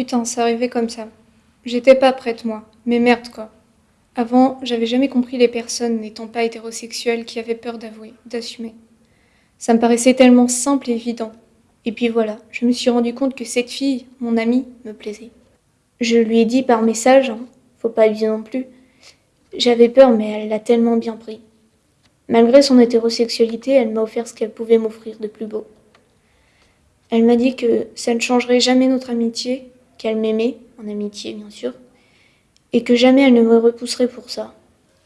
Putain, ça arrivait comme ça. J'étais pas prête, moi. Mais merde, quoi. Avant, j'avais jamais compris les personnes n'étant pas hétérosexuelles qui avaient peur d'avouer, d'assumer. Ça me paraissait tellement simple et évident. Et puis voilà, je me suis rendu compte que cette fille, mon amie, me plaisait. Je lui ai dit par message, hein, faut pas abuser non plus. J'avais peur, mais elle l'a tellement bien pris. Malgré son hétérosexualité, elle m'a offert ce qu'elle pouvait m'offrir de plus beau. Elle m'a dit que ça ne changerait jamais notre amitié, qu'elle m'aimait, en amitié bien sûr, et que jamais elle ne me repousserait pour ça.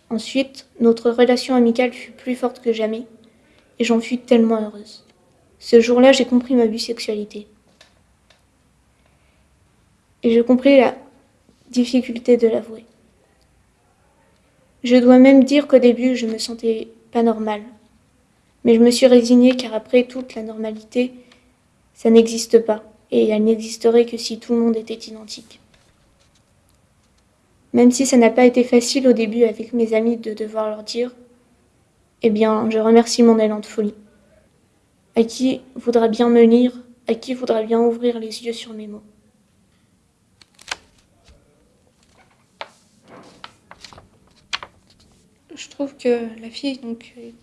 Ensuite, notre relation amicale fut plus forte que jamais, et j'en fus tellement heureuse. Ce jour-là, j'ai compris ma bisexualité. Et je compris la difficulté de l'avouer. Je dois même dire qu'au début, je me sentais pas normale. Mais je me suis résignée car après toute la normalité, ça n'existe pas. Et elle n'existerait que si tout le monde était identique. Même si ça n'a pas été facile au début avec mes amis de devoir leur dire, eh bien, je remercie mon élan de folie. À qui voudra bien me lire, à qui voudra bien ouvrir les yeux sur mes mots. Je trouve que la fille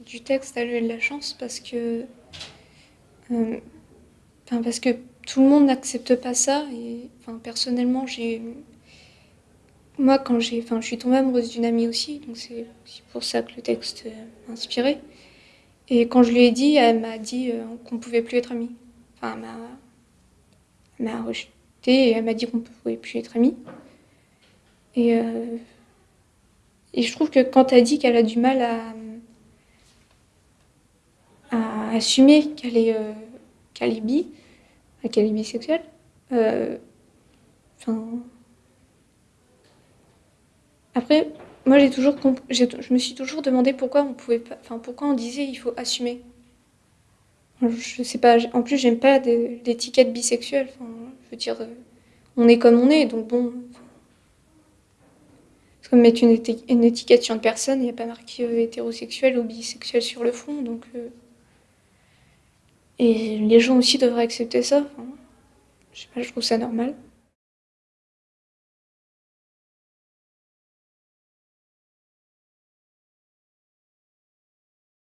du texte a eu de la chance parce que, euh, parce que tout le monde n'accepte pas ça. Personnellement, moi, quand j'ai, enfin, je suis tombée amoureuse d'une amie aussi, donc c'est pour ça que le texte m'a inspiré. Et quand je lui ai dit, elle m'a dit euh, qu'on ne pouvait plus être amis. Enfin, elle m'a rejeté et elle m'a dit qu'on ne pouvait plus être amis. Et, euh, et je trouve que quand elle dit qu'elle a du mal à, à assumer qu'elle est, euh, qu'elle est bi, qu'elle est après, moi, j'ai toujours, je me suis toujours demandé pourquoi on pouvait pas, enfin, pourquoi on disait il faut assumer. Je sais pas. En plus, j'aime pas l'étiquette bisexuelle. Je veux dire, euh, on est comme on est, donc bon. C'est comme mettre une, étiquette sur une personne, il n'y a pas marqué euh, hétérosexuel ou bisexuel sur le front, donc. Euh, et les gens aussi devraient accepter ça. je sais pas, je trouve ça normal.